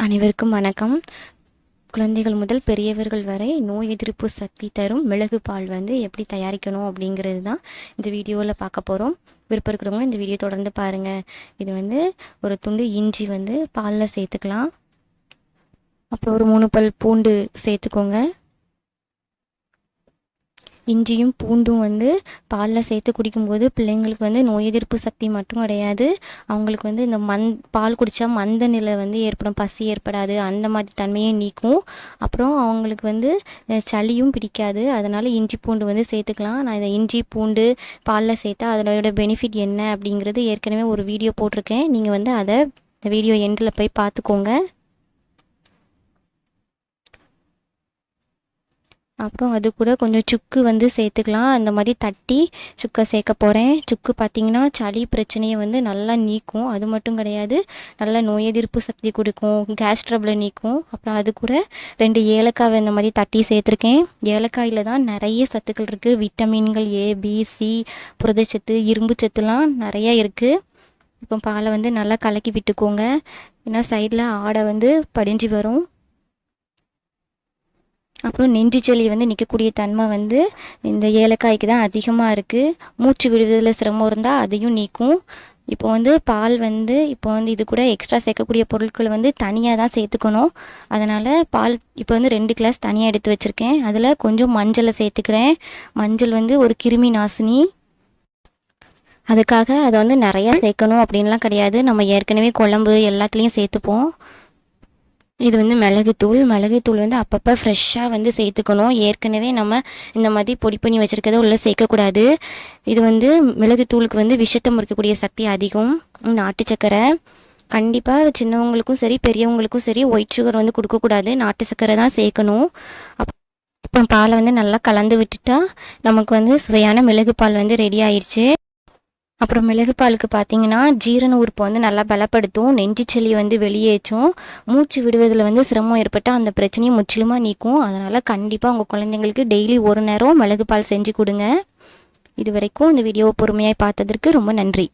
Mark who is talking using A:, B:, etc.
A: அனைவருக்கும் வணக்கம். குழந்தைகள் முதல் பெரியவர்கள் வரை நோய் எதிர்ப்பு சக்தி தரும் மிளகு பால் வந்து எப்படி தயாரிக்கணும் அப்படிங்கிறது தான் இந்த வீடியோவில் பார்க்க போகிறோம் விருப்பம் இருக்கிறவங்க இந்த வீடியோ தொடர்ந்து பாருங்கள் இது வந்து ஒரு துண்டு இஞ்சி வந்து பாலில் சேர்த்துக்கலாம். அப்புறம் ஒரு மூணு பல் பூண்டு சேர்த்துக்கோங்க. இஞ்சியும் பூண்டும் வந்து பாலில் சேர்த்து குடிக்கும்போது பிள்ளைங்களுக்கு வந்து நோய் எதிர்ப்பு சக்தி மட்டும் கிடையாது. அவங்களுக்கு வந்து இந்த மந் பால் குடித்தா மந்த நிலை வந்து ஏற்படும் பசி ஏற்படாது அந்த மாதிரி தன்மையை நீக்கும். அப்புறம் அவங்களுக்கு வந்து சளியும் பிடிக்காது. அதனால் இஞ்சி பூண்டு வந்து சேர்த்துக்கலாம். நான் இதை இஞ்சி பூண்டு பாலில் சேர்த்தா அதோட பெனிஃபிட் என்ன அப்படிங்கிறது ஏற்கனவே ஒரு வீடியோ போட்டிருக்கேன். நீங்கள் வந்து அதை வீடியோ எண்டில் போய் பார்த்துக்கோங்க. அப்புறம் அது கூட கொஞ்சம் சுக்கு வந்து சேர்த்துக்கலாம். அந்த மாதிரி தட்டி சுக்கை சேர்க்க போகிறேன் சுக்கு பார்த்திங்கன்னா சளி பிரச்சனையை வந்து நல்லா நீக்கும். அது மட்டும் கிடையாது நல்லா நோய் எதிர்ப்பு சக்தி கொடுக்கும். கேஸ் ட்ரபிளை நீக்கும். அப்புறம் அது கூட ரெண்டு ஏலக்காய் இந்த மாதிரி தட்டி சேர்த்துருக்கேன். ஏலக்காயில் தான் நிறைய சத்துக்கள் இருக்குது விட்டமின்கள் ஏ பி சி புரதச்சத்து இரும்பு சத்துலாம் நிறைய இருக்குது இப்போ பாலை வந்து நல்லா கலக்கி விட்டுக்கோங்க. ஏன்னா சைடில் ஆடை வந்து படிஞ்சு வரும். அப்புறம் நெஞ்சு சளி வந்து நிற்கக்கூடிய தன்மை வந்து இந்த ஏலக்காய்க்கு தான் அதிகமாக இருக்குது மூச்சு விடுவதில் சிரமம் இருந்தால் அதையும் நீக்கும். இப்போ வந்து பால் வந்து இப்போ வந்து இது கூட எக்ஸ்ட்ரா சேர்க்கக்கூடிய பொருட்கள் வந்து தனியாக தான் சேர்த்துக்கணும். அதனால் பால் இப்போ வந்து ரெண்டு கிளாஸ் தனியாக எடுத்து வச்சுருக்கேன். அதில் கொஞ்சம் மஞ்சளை சேர்த்துக்கிறேன். மஞ்சள் வந்து ஒரு கிருமி நாசினி. அதுக்காக அதை வந்து நிறையா சேர்க்கணும் அப்படின்லாம் கிடையாது. நம்ம ஏற்கனவே குழம்பு எல்லாத்துலேயும் சேர்த்துப்போம். இது வந்து மிளகுத்தூள். மிளகுத்தூள் வந்து அப்பப்போ ஃப்ரெஷ்ஷாக வந்து சேர்த்துக்கணும். ஏற்கனவே நம்ம இந்த மாதிரி பொடி பண்ணி வச்சுருக்கத உள்ளே சேர்க்கக்கூடாது. இது வந்து மிளகுத்தூளுக்கு வந்து விஷத்தை முறிக்கக்கூடிய சக்தி அதிகம். நாட்டு சக்கரை. கண்டிப்பாக சின்னவங்களுக்கும் சரி பெரியவங்களுக்கும் சரி ஒயிட் சுகர் வந்து கொடுக்கக்கூடாது. நாட்டு சக்கரை தான் சேர்க்கணும். அப் இப்போ பாலை வந்து நல்லா கலந்து விட்டுட்டா நமக்கு வந்து சுவையான மிளகு பால் வந்து ரெடி ஆயிடுச்சு அப்புறம் மிளகு பாலுக்கு பார்த்தீங்கன்னா ஜீரண உறுப்பை வந்து நல்லா பலப்படுத்தும். நெஞ்சு சளி வந்து வெளியேற்றும். மூச்சு விடுவதில் வந்து சிரமம் ஏற்பட்டால் அந்த பிரச்சனையை முற்றிலுமாக நீக்கும். அதனால் கண்டிப்பாக உங்கள் குழந்தைங்களுக்கு டெய்லி ஒரு நேரம் மிளகு பால் செஞ்சு கொடுங்க. இது வரைக்கும் இந்த வீடியோவை பொறுமையாக பார்த்ததற்கு ரொம்ப நன்றி.